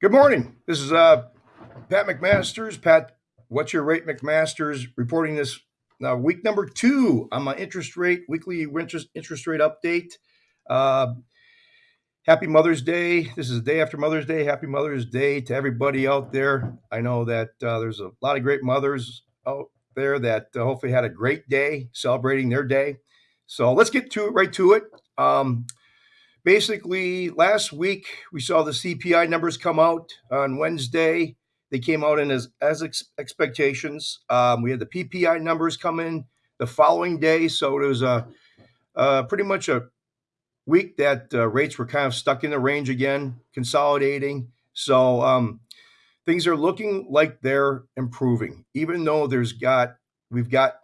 Good morning. This is uh, Pat McMasters. Pat, what's your rate McMasters reporting this uh, week number two on my interest rate weekly interest interest rate update. Uh, happy Mother's Day. This is the day after Mother's Day. Happy Mother's Day to everybody out there. I know that uh, there's a lot of great mothers out there that uh, hopefully had a great day celebrating their day. So let's get to right to it. Um, basically, last week we saw the CPI numbers come out on Wednesday. They came out in as as ex- expectations. Um, we had the PPI numbers come in the following day, so it was a, a pretty much a week that uh, rates were kind of stuck in the range again, consolidating. So um, things are looking like they're improving, even though there's got we've got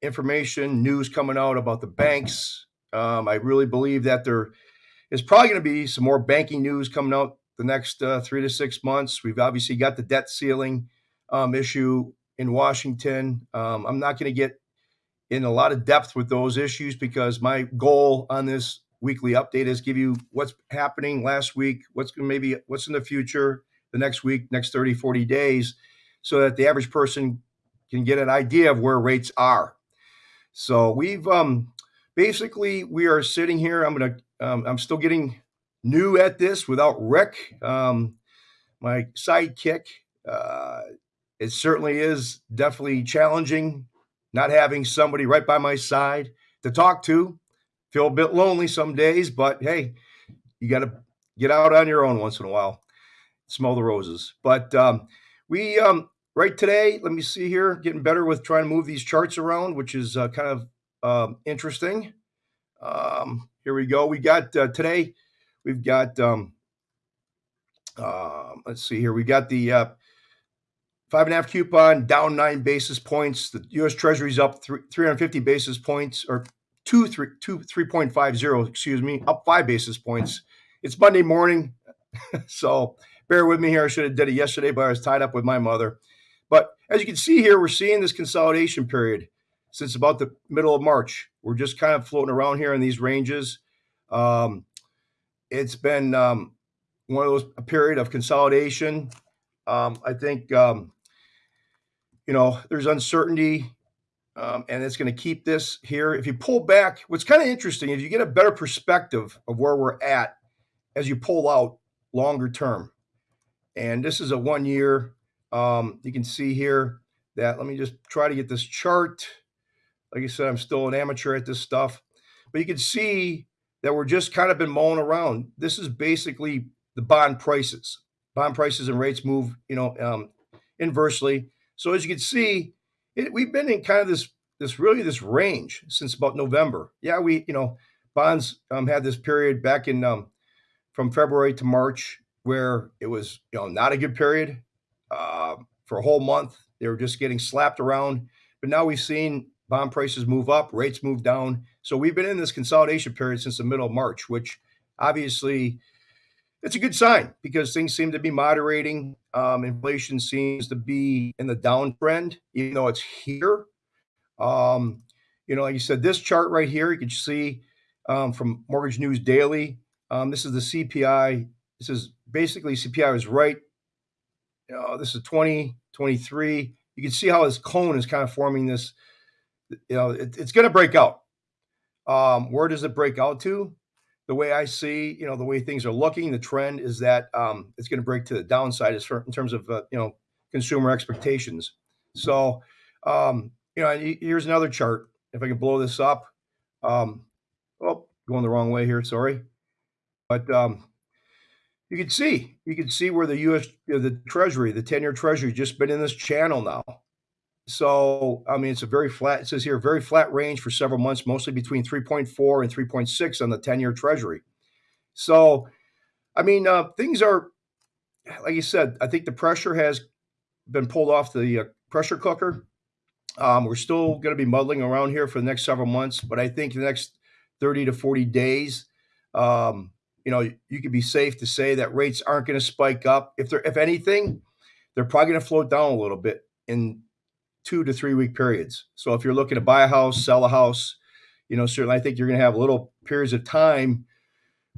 information, news coming out about the banks. Um, I really believe that there is probably going to be some more banking news coming out the next uh, three to six months. We've obviously got the debt ceiling um, issue in Washington. Um, I'm not going to get in a lot of depth with those issues because my goal on this weekly update is give you what's happening last week, what's maybe what's in the future, the next week, next 30, 40 days, so that the average person can get an idea of where rates are. So we've um, basically we are sitting here. I'm gonna um, I'm still getting new at this without Rick, um, my sidekick. Uh, it certainly is definitely challenging not having somebody right by my side to talk to. Feel a bit lonely some days, but hey, you got to get out on your own once in a while, smell the roses. But um, we um, right today, let me see here, getting better with trying to move these charts around, which is uh, kind of um, interesting. Um, here we go. We got uh, today, we've got, um, uh, let's see here, we got the uh, five and a half coupon down nine basis points. The U.S. Treasury's up three, 350 basis points, or two three two three point five zero. excuse me, up five basis points. It's Monday morning, so bear with me here. I should have did it yesterday, but I was tied up with my mother. But as you can see here, we're seeing this consolidation period since about the middle of March. We're just kind of floating around here in these ranges. Um, it's been um, one of those a period of consolidation. Um, I think um, you know there's uncertainty, um, and it's going to keep this here. If you pull back, what's kind of interesting, if you get a better perspective of where we're at as you pull out longer term, and this is a one year. Um, you can see here that let me just try to get this chart. Like I said, I'm still an amateur at this stuff, but you can see that we're just kind of been mowing around. This is basically the bond prices. Bond prices and rates move, you know, um, inversely. So as you can see, it, we've been in kind of this this really this range since about November. Yeah, we you know bonds um, had this period back in um, from February to March where it was you know not a good period uh, for a whole month. They were just getting slapped around. But now we've seen bond prices move up, rates move down. So we've been in this consolidation period since the middle of March, which obviously it's a good sign because things seem to be moderating. Um, inflation seems to be in the downtrend, even though it's here. Um, you know, like you said, this chart right here, you can see um, from Mortgage News Daily. Um, this is the CPI. This is basically CPI was right. Uh, this is 2023. You can see how this cone is kind of forming this you know, it, it's going to break out. Um, where does it break out to? The way I see, you know, the way things are looking, the trend is that um, it's going to break to the downside as in terms of uh, you know consumer expectations. So, um, you know, here's another chart. If I can blow this up, um, oh, going the wrong way here. Sorry, but um, you can see you can see where the U.S. The Treasury, the ten-year Treasury, just been in this channel now. So, I mean, it's a very flat, it says here, very flat range for several months, mostly between 3.4 and 3.6 on the 10 year treasury. So, I mean, uh, things are, like you said, I think the pressure has been pulled off the uh, pressure cooker. Um, we're still going to be muddling around here for the next several months, but I think the next 30 to 40 days, um, you know, you could be safe to say that rates aren't going to spike up. If they're, if anything, they're probably going to float down a little bit in two to three week periods. So if you're looking to buy a house, sell a house, you know, certainly I think you're going to have little periods of time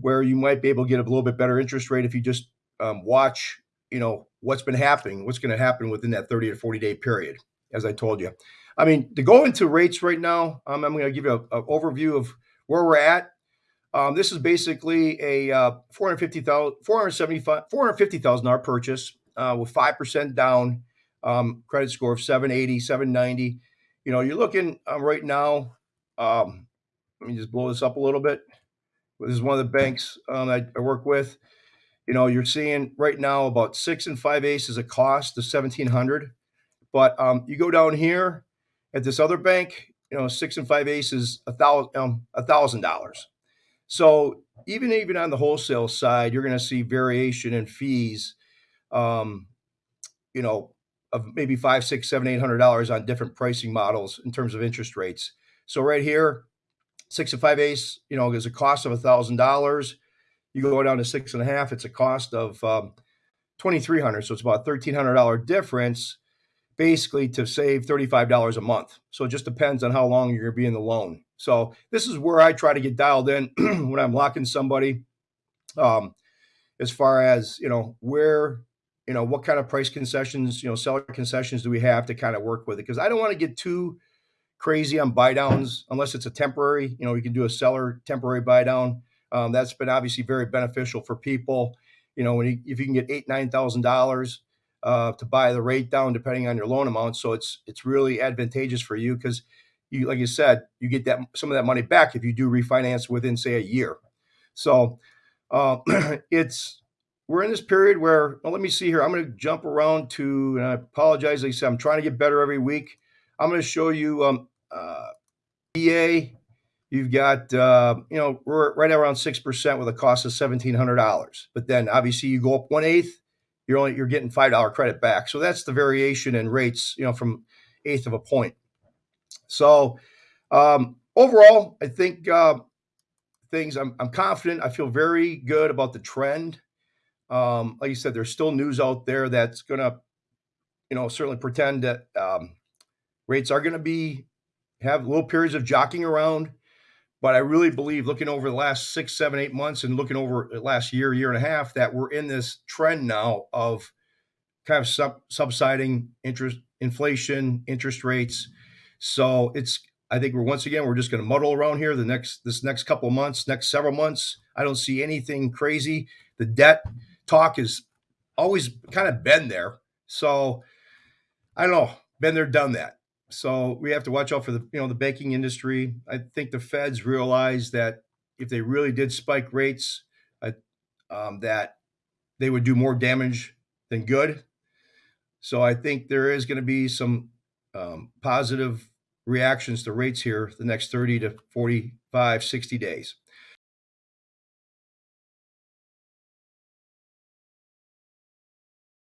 where you might be able to get a little bit better interest rate if you just um, watch you know, what's been happening, what's going to happen within that 30 to 40 day period, as I told you. I mean, to go into rates right now, um, I'm going to give you an overview of where we're at. Um, this is basically a uh, 450,000, 475, 450,000 dollar purchase uh, with 5% down, um, credit score of 780, 790. You know, you're looking um, right now. Um, let me just blow this up a little bit. This is one of the banks um, I, I work with. You know, you're seeing right now about six and five eighths aces a cost of 1700. But um, you go down here at this other bank, you know, six and five aces a thousand um, a thousand dollars. So even even on the wholesale side, you're going to see variation in fees. Um, you know, of maybe five, six, seven, eight hundred dollars on different pricing models in terms of interest rates. So right here, six and five ace, you know, is a cost of a thousand dollars. You go down to six and a half, it's a cost of um, twenty three hundred. So it's about thirteen hundred dollar difference, basically to save thirty five dollars a month. So it just depends on how long you're to be in the loan. So this is where I try to get dialed in when I'm locking somebody. Um, as far as you know, where you know what kind of price concessions, you know, seller concessions do we have to kind of work with it? Because I don't want to get too crazy on buy downs unless it's a temporary. You know, you can do a seller temporary buy down. Um, that's been obviously very beneficial for people. You know, when you, if you can get eight nine thousand dollars uh, to buy the rate down, depending on your loan amount, so it's it's really advantageous for you because you, like you said, you get that some of that money back if you do refinance within say a year. So uh, it's we're in this period where well, let me see here. I'm going to jump around to, and I apologize. Like I said, I'm trying to get better every week. I'm going to show you um, uh, EA. You've got uh, you know we're right around six percent with a cost of seventeen hundred dollars. But then obviously you go up one eighth, you're only you're getting five dollar credit back. So that's the variation in rates. You know from eighth of a point. So um, overall, I think uh, things. I'm, I'm confident. I feel very good about the trend. Um, like you said, there's still news out there that's going to, you know, certainly pretend that um, rates are going to be have little periods of jockeying around. But I really believe, looking over the last six, seven, eight months, and looking over the last year, year and a half, that we're in this trend now of kind of sub, subsiding interest, inflation, interest rates. So it's I think we're once again we're just going to muddle around here the next this next couple months, next several months. I don't see anything crazy. The debt talk has always kind of been there. So I don't know, been there, done that. So we have to watch out for the you know the banking industry. I think the Feds realize that if they really did spike rates, uh, um, that they would do more damage than good. So I think there is going to be some um, positive reactions to rates here the next 30 to 45, 60 days.